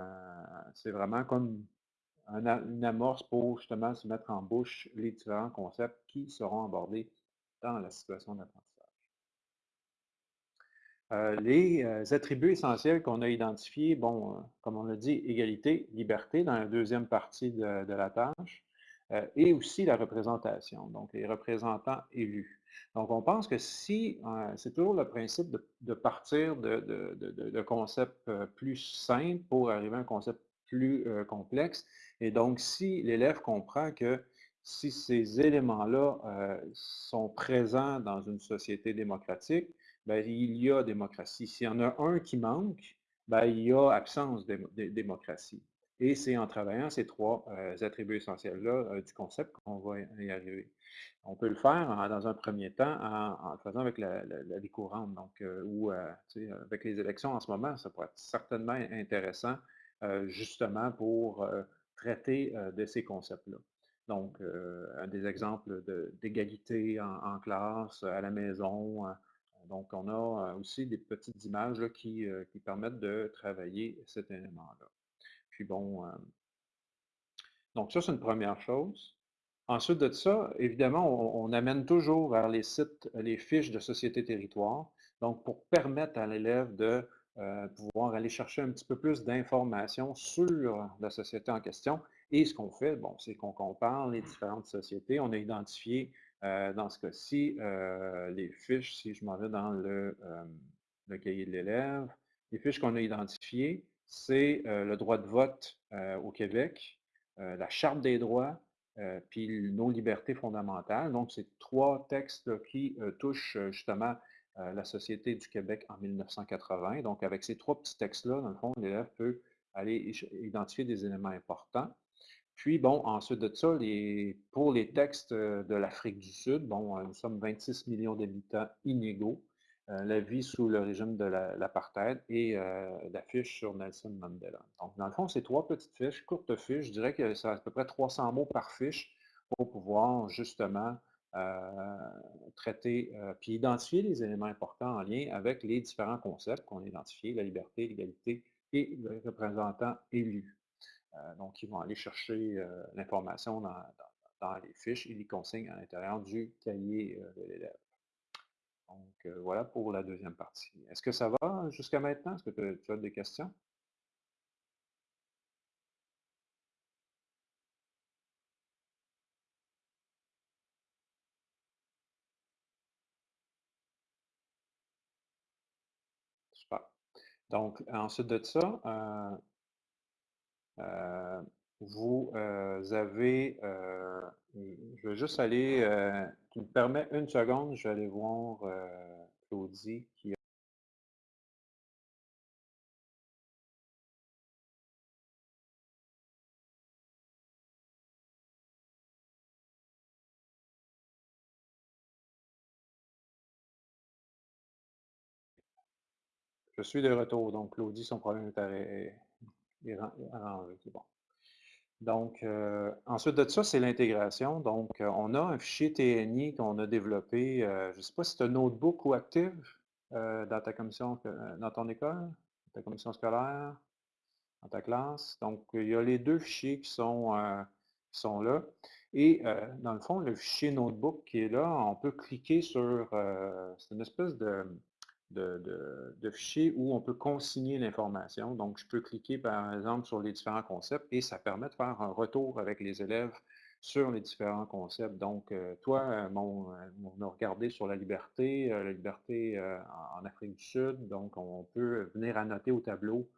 [SPEAKER 4] c'est vraiment comme une amorce pour justement se mettre en bouche les différents concepts qui seront abordés dans la situation d'apprentissage. Euh, les euh, attributs essentiels qu'on a identifiés, bon, euh, comme on l'a dit, égalité, liberté dans la deuxième partie de, la tâche, et aussi la représentation, donc les représentants élus. Donc, on pense que si, c'est toujours le principe de, partir de, concepts plus simples pour arriver à un concept plus complexe, et donc si l'élève comprend que si ces éléments-là sont présents dans une société démocratique, ben, il y a démocratie. S'il y en a un qui manque, ben, il y a absence de, démocratie. Et c'est en travaillant ces trois euh, attributs essentiels-là euh, du concept qu'on va y arriver. On peut le faire dans un premier temps en, le faisant avec la, vie courante, donc, euh, ou avec les élections en ce moment, ça pourrait être certainement intéressant justement pour traiter de ces concepts-là. Donc, des exemples d'égalité en, classe, à la maison, donc, on a aussi des petites images qui, permettent de travailler cet élément-là. Puis bon, donc ça, c'est une première chose. Ensuite de ça, évidemment, on, amène toujours vers les sites, les fiches de société territoire, donc pour permettre à l'élève de pouvoir aller chercher un petit peu plus d'informations sur la société en question. Et ce qu'on fait, bon, c'est qu'on compare les différentes sociétés. On a identifié euh, dans ce cas-ci, euh, les fiches, si je m'en vais dans le, euh, cahier de l'élève, les fiches qu'on a identifiées, c'est le droit de vote au Québec, la Charte des droits, puis nos libertés fondamentales. Donc, c'est trois textes qui touchent justement la société du Québec en 1980. Donc, avec ces trois petits textes-là, dans le fond, l'élève peut aller identifier des éléments importants. Puis, bon, ensuite de ça, pour les textes de l'Afrique du Sud, bon, nous sommes 26 millions d'habitants inégaux, euh, la vie sous le régime de l'apartheid et la fiche sur Nelson Mandela. Donc, dans le fond, c'est trois petites fiches, courtes fiches, je dirais que c'est à peu près 300 mots par fiche pour pouvoir justement traiter puis identifier les éléments importants en lien avec les différents concepts qu'on a identifiés, la liberté, l'égalité et le représentant élu. Euh, donc, ils vont aller chercher euh, l'information dans, les fiches et les consignes à l'intérieur du cahier euh, de l'élève. Donc, voilà pour la deuxième partie. Est-ce que ça va jusqu'à maintenant? Est-ce que tu as des questions? Super. Donc, ensuite de ça, euh, vous euh, avez, euh, je vais juste aller, tu me permets une seconde, je vais aller voir Claudie qui Je suis de retour, donc Claudie, son problème est c'est bon. Donc, euh, ensuite de ça, c'est l'intégration. Donc, euh, on a un fichier TNI qu'on a développé, euh, je ne sais pas si c'est un notebook ou active dans ta commission, dans ton école, ta commission scolaire, dans ta classe. Donc, il y a les deux fichiers qui sont, qui sont là. Et dans le fond, le fichier notebook qui est là, on peut cliquer sur, c'est une espèce de, de, fichiers où on peut consigner l'information. Donc, je peux cliquer, par exemple, sur les différents concepts et ça permet de faire un retour avec les élèves sur les différents concepts. Donc, euh, toi, euh, euh, on a regardé sur la liberté, la liberté en Afrique du Sud. Donc, on peut venir annoter au tableau,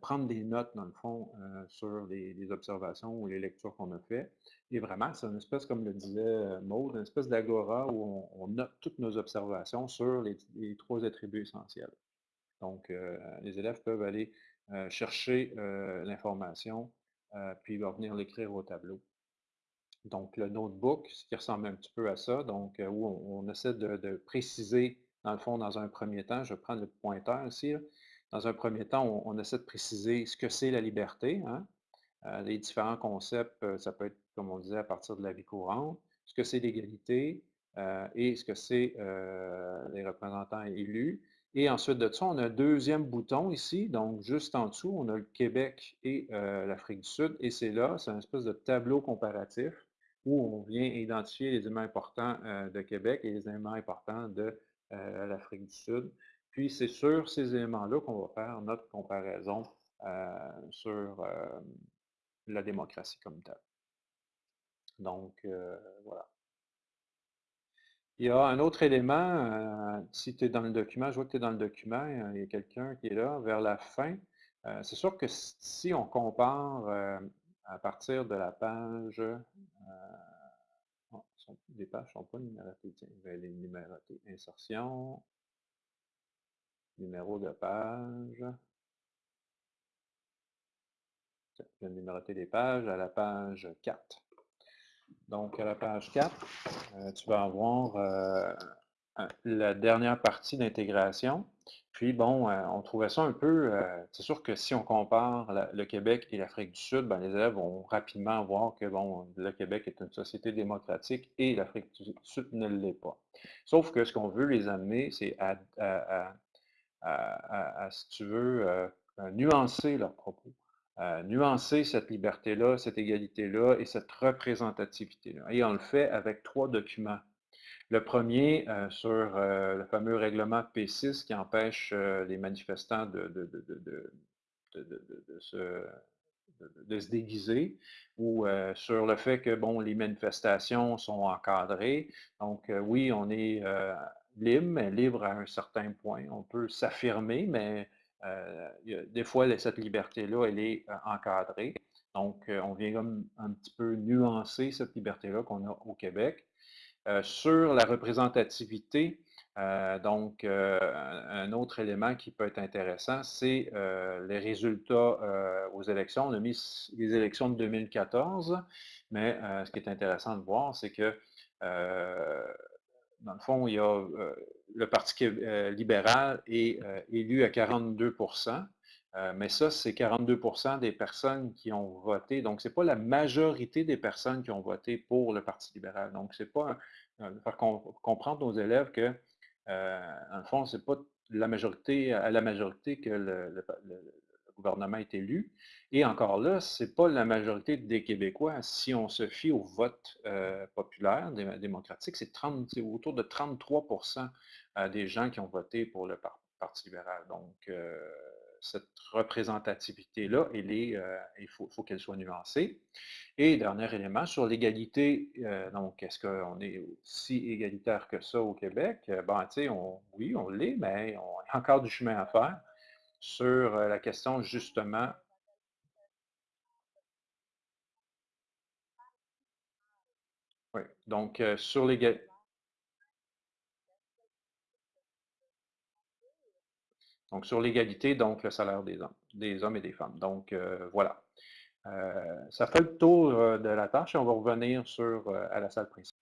[SPEAKER 4] prendre des notes, dans le fond, sur les, observations ou les lectures qu'on a fait. Et vraiment, c'est une espèce, comme le disait Maud, une espèce d'agora où on, note toutes nos observations sur les, trois attributs essentiels. Donc, les élèves peuvent aller chercher l'information, puis ils venir l'écrire au tableau. Donc, le notebook, ce qui ressemble un petit peu à ça, donc où on, essaie de, préciser, dans le fond, dans un premier temps, je prends le pointeur ici, dans un premier temps, on, essaie de préciser ce que c'est la liberté. Hein. les différents concepts, ça peut être, comme on disait, à partir de la vie courante, ce que c'est l'égalité et ce que c'est les représentants élus. Et ensuite de ça, on a un deuxième bouton ici, donc juste en dessous, on a le Québec et l'Afrique du Sud, et c'est là, c'est un espèce de tableau comparatif où on vient identifier les éléments importants de Québec et les éléments importants de l'Afrique du Sud. Puis c'est sur ces éléments-là qu'on va faire notre comparaison sur la démocratie comme telle. Donc, voilà. Il y a un autre élément, euh, si tu es dans le document, je vois que tu es dans le document, il y a quelqu'un qui est là vers la fin. Euh, c'est sûr que si on compare euh, à partir de la page, oh, les pages ne sont pas numérotées, tiens, je vais les numéroter. Insertion, numéro de page. Je vais numéroter les pages à la page 4. Donc, à la page 4, euh, tu vas avoir euh, la dernière partie d'intégration. Puis, bon, euh, on trouvait ça un peu... c'est sûr que si on compare le Québec et l'Afrique du Sud, ben, les élèves vont rapidement voir que, bon, le Québec est une société démocratique et l'Afrique du Sud ne l'est pas. Sauf que ce qu'on veut les amener, c'est à, si tu veux, nuancer leurs propos nuancer cette liberté-là, cette égalité-là et cette représentativité-là. Et on le fait avec trois documents. Le premier euh, sur euh, le fameux règlement P6 qui empêche euh, les manifestants de, se, déguiser, ou sur le fait que bon, les manifestations sont encadrées. Donc oui, on est libre, mais libre à un certain point. On peut s'affirmer, mais euh, des fois, cette liberté-là, elle est euh, encadrée. Donc, euh, on vient un petit peu nuancer cette liberté-là qu'on a au Québec. sur la représentativité, donc, un autre élément qui peut être intéressant, c'est les résultats aux élections. On a mis les élections de 2014, mais ce qui est intéressant de voir, c'est que dans le fond, il y a euh, le Parti euh, libéral est euh, élu à 42% mais ça, c'est 42% des personnes qui ont voté. Donc, ce n'est pas la majorité des personnes qui ont voté pour le Parti libéral. Donc, c'est pas faire comprendre aux élèves que, dans le fond, ce n'est pas la majorité, à la majorité que le, gouvernement est élu. Et encore là, ce n'est pas la majorité des Québécois. Si on se fie au vote euh, populaire démocratique, c'est autour de 33% euh, des gens qui ont voté pour le Parti libéral. Donc, euh, cette représentativité-là, il faut, qu'elle soit nuancée. Et dernier élément, sur l'égalité, donc est-ce qu'on est aussi égalitaire que ça au Québec? Ben, oui, on l'est, mais on a encore du chemin à faire sur la question justement Oui, donc sur les Donc sur l'égalité, donc le salaire des hommes, des hommes et des femmes. Donc voilà. ça fait le tour de la tâche et on va revenir sur à la salle principale.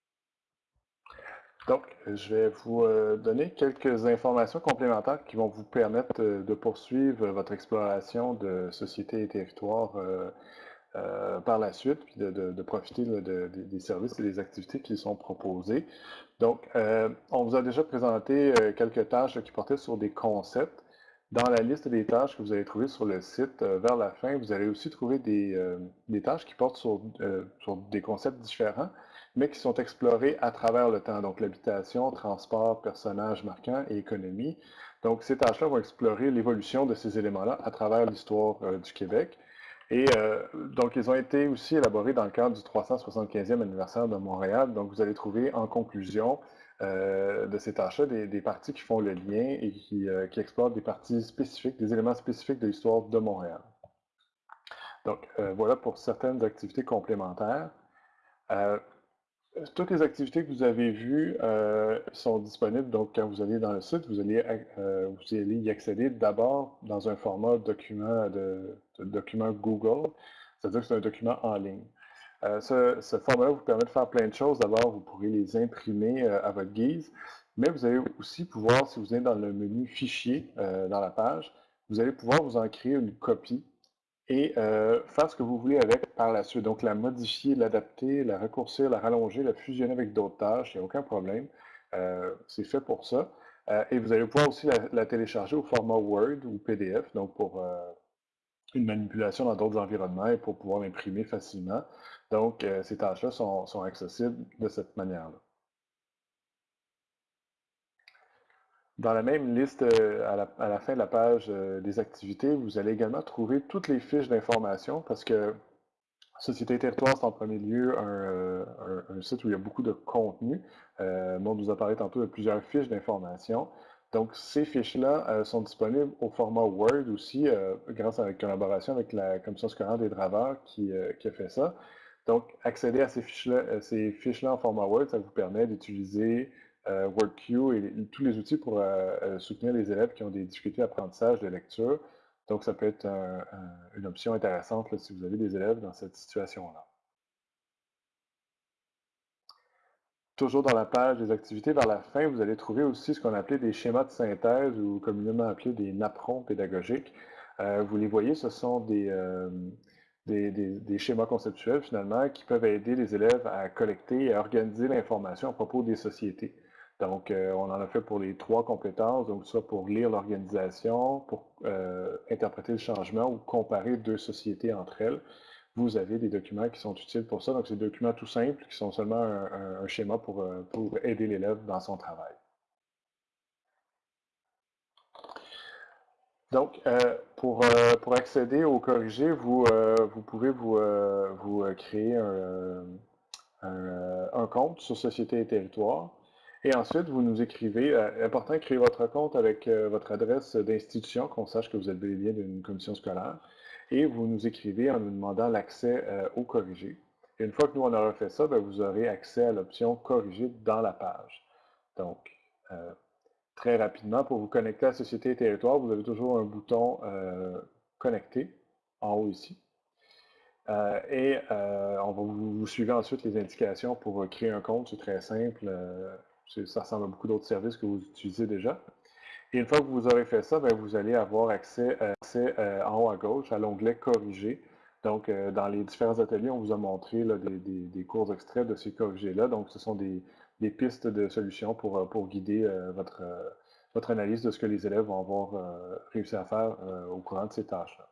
[SPEAKER 3] Donc, je vais vous euh, donner quelques informations complémentaires qui vont vous permettre euh, de poursuivre votre exploration de sociétés et territoires euh, par la suite, puis de, profiter des services et des activités qui sont proposées. Donc, on vous a déjà présenté quelques tâches qui portaient sur des concepts. Dans la liste des tâches que vous allez trouver sur le site, vers la fin, vous allez aussi trouver des, tâches qui portent sur des concepts différents mais qui sont explorés à travers le temps. Donc, l'habitation, transport, personnages marquants et économie. Donc, ces tâches-là vont explorer l'évolution de ces éléments-là à travers l'histoire euh, du Québec. Et euh, donc, ils ont été aussi élaborés dans le cadre du 375e anniversaire de Montréal. Donc, vous allez trouver en conclusion euh, de ces tâches-là des, parties qui font le lien et qui, qui, explorent des parties spécifiques, des éléments spécifiques de l'histoire de Montréal. Donc, voilà pour certaines activités complémentaires. Toutes les activités que vous avez vues euh, sont disponibles. Donc, quand vous allez dans le site, vous allez, euh, vous allez y accéder d'abord dans un format document, de, document Google, c'est-à-dire que c'est un document en ligne. Euh, ce, format-là vous permet de faire plein de choses. D'abord, vous pourrez les imprimer à votre guise, mais vous allez aussi pouvoir, si vous êtes dans le menu Fichier dans la page, vous allez pouvoir vous en créer une copie et faire ce que vous voulez avec par la suite. Donc, la modifier, l'adapter, la raccourcir, la rallonger, la fusionner avec d'autres tâches, il n'y a aucun problème. c'est fait pour ça. et vous allez pouvoir aussi la, télécharger au format Word ou PDF, donc pour une manipulation dans d'autres environnements et pour pouvoir l'imprimer facilement. Donc, ces tâches-là sont, sont accessibles de cette manière-là. Dans la même liste, euh, à la, fin de la page euh, des activités, vous allez également trouver toutes les fiches d'information parce que Société Territoire, c'est en premier lieu un, euh, site où il y a beaucoup de contenu. Euh, on nous a parlé tantôt de plusieurs fiches d'information. Donc, ces fiches-là sont disponibles au format Word aussi, grâce à la collaboration avec la Commission scolaire des draveurs qui, a fait ça. Donc, accéder à ces fiches-là fiches en format Word, ça vous permet d'utiliser WorkQ et, tous les outils pour euh, euh, soutenir les élèves qui ont des difficultés d'apprentissage de lecture. Donc, ça peut être une option intéressante si vous avez des élèves dans cette situation-là. Toujours dans la page des activités, vers la fin, vous allez trouver aussi ce qu'on appelait des schémas de synthèse ou communément appelés des napperons pédagogiques. vous les voyez, ce sont des, schémas conceptuels finalement qui peuvent aider les élèves à collecter et à organiser l'information à propos des sociétés. Donc, euh, on en a fait pour les trois compétences, donc soit pour lire l'organisation, pour euh, interpréter le changement ou comparer deux sociétés entre elles. Vous avez des documents qui sont utiles pour ça. Donc, c'est des documents tout simples qui sont seulement un, schéma pour, euh, pour aider l'élève dans son travail. Donc, pour, accéder au corrigé, vous, pouvez vous, vous créer un, un, compte sur Société et Territoire. Et ensuite, vous nous écrivez, euh, important, créer votre compte avec euh, votre adresse d'institution, qu'on sache que vous êtes bel d'une commission scolaire. Et vous nous écrivez en nous demandant l'accès euh, au corrigé. Et une fois que nous, on aura fait ça, ben, vous aurez accès à l'option corriger dans la page. Donc, très rapidement, pour vous connecter à Société et Territoire, vous avez toujours un bouton Connecter en haut ici. et on va vous, vous, suivez ensuite les indications pour créer un compte, c'est très simple. Ça ressemble à beaucoup d'autres services que vous utilisez déjà. Et une fois que vous aurez fait ça, ben, vous allez avoir accès, euh, en haut à gauche à l'onglet Corriger. Donc, euh, dans les différents ateliers, on vous a montré des, cours extraits de ces corrigés-là. Donc, ce sont des, pistes de solutions pour, euh, pour guider votre, votre analyse de ce que les élèves vont avoir réussi à faire au courant de ces tâches-là.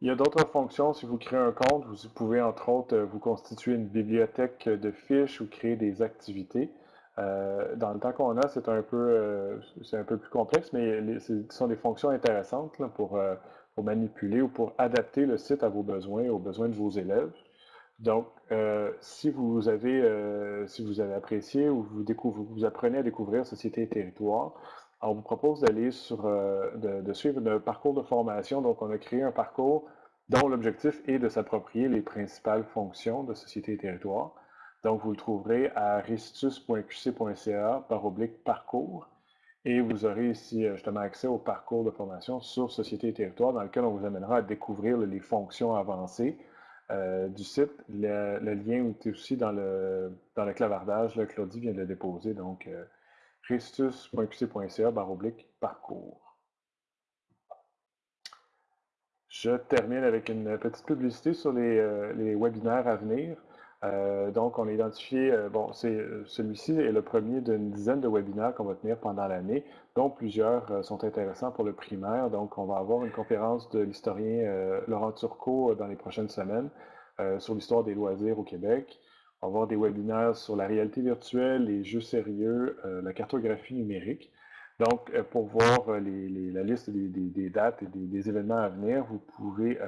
[SPEAKER 3] Il y a d'autres fonctions. Si vous créez un compte, vous pouvez entre autres euh, vous constituer une bibliothèque de fiches ou créer des activités. Euh, dans le temps qu'on a, c'est un peu euh, un peu plus complexe, mais ce sont des fonctions intéressantes pour, manipuler ou pour adapter le site à vos besoins, aux besoins de vos élèves. Donc, si vous avez si vous avez apprécié ou vous, vous apprenez à découvrir Société et Territoire, on vous propose d'aller sur, euh, de, suivre un parcours de formation. Donc, on a créé un parcours dont l'objectif est de s'approprier les principales fonctions de Société et Territoire. Donc, vous le trouverez à ristus.qc.ca par oblique parcours. Et vous aurez ici euh, justement accès au parcours de formation sur Société et Territoire dans lequel on vous amènera à découvrir les fonctions avancées euh, du site. Le, lien est aussi dans le, dans le clavardage. Claudie vient de le déposer. Donc, christus.qc.ca parcours. Je termine avec une petite publicité sur les, euh, webinaires à venir. Euh, donc, on a identifié, euh, bon, celui-ci est le premier d'une dizaine de webinaires qu'on va tenir pendant l'année, dont plusieurs sont intéressants pour le primaire. Donc, on va avoir une conférence de l'historien Laurent Turcot dans les prochaines semaines sur l'histoire des loisirs au Québec. On va avoir des webinaires sur la réalité virtuelle, les jeux sérieux, euh, la cartographie numérique. Donc, euh, pour voir euh, la liste des, dates et des, événements à venir, vous pouvez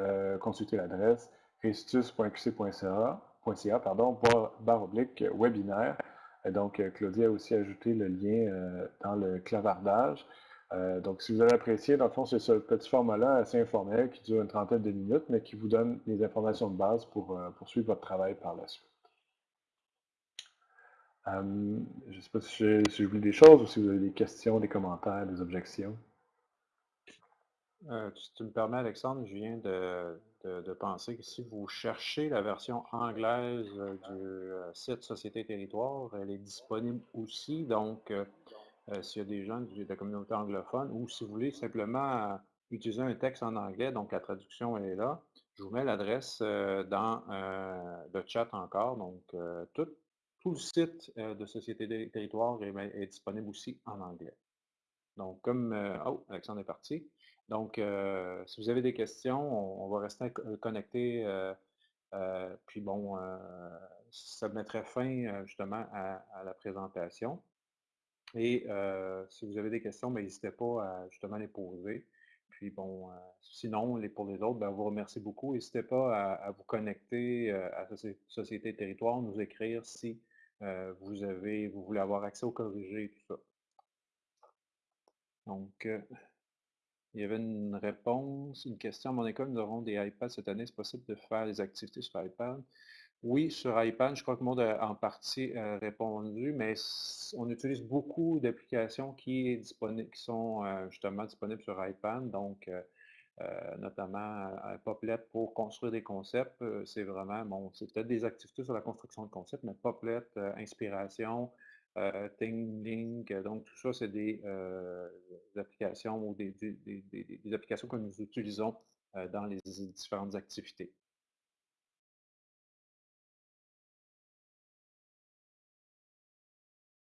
[SPEAKER 3] consulter l'adresse restus.qc.ca, pardon, barre oblique webinaire. Donc, Claudia a aussi ajouté le lien dans le clavardage. donc, si vous avez apprécié, dans le fond, c'est ce petit format-là assez informel qui dure une trentaine de minutes, mais qui vous donne les informations de base pour poursuivre votre travail par la suite. Euh, je ne sais pas si j'ai oublié des choses ou si vous avez des questions, des commentaires, des objections.
[SPEAKER 4] Euh, si tu me permets, Alexandre, je viens de, penser que si vous cherchez la version anglaise euh, du site Société Territoire, elle est disponible aussi. Donc, s'il y a des gens de la communauté anglophone, ou si vous voulez simplement utiliser un texte en anglais, donc la traduction est là. Je vous mets l'adresse dans le chat encore. Donc, tout, tout, le site de Société des territoires est, est, disponible aussi en anglais. Donc, comme... oh, Alexandre est parti. Donc, si vous avez des questions, on, va rester connecté. puis bon, ça mettrait fin justement à, la présentation. Et si vous avez des questions, ben, n'hésitez pas à justement les poser. Puis bon, sinon, les, pour les autres, ben, on vous remercie beaucoup. N'hésitez pas à, vous connecter à Société Territoire, nous écrire si vous avez, vous voulez avoir accès au corrigé et tout ça. Donc, il y avait une réponse, une question. À mon école, nous aurons des iPads cette année. Est-ce possible de faire des activités sur iPad? Oui, sur iPad, je crois que le monde a en partie répondu, mais on utilise beaucoup d'applications qui, qui, sont justement disponibles sur iPad, donc euh, euh, notamment Poplet pour construire des concepts. Euh, c'est vraiment, bon, c'est peut-être des activités sur la construction de concepts, mais Poplet, Inspiration, Link, donc tout ça, c'est des, applications ou des, applications que nous utilisons dans les différentes activités.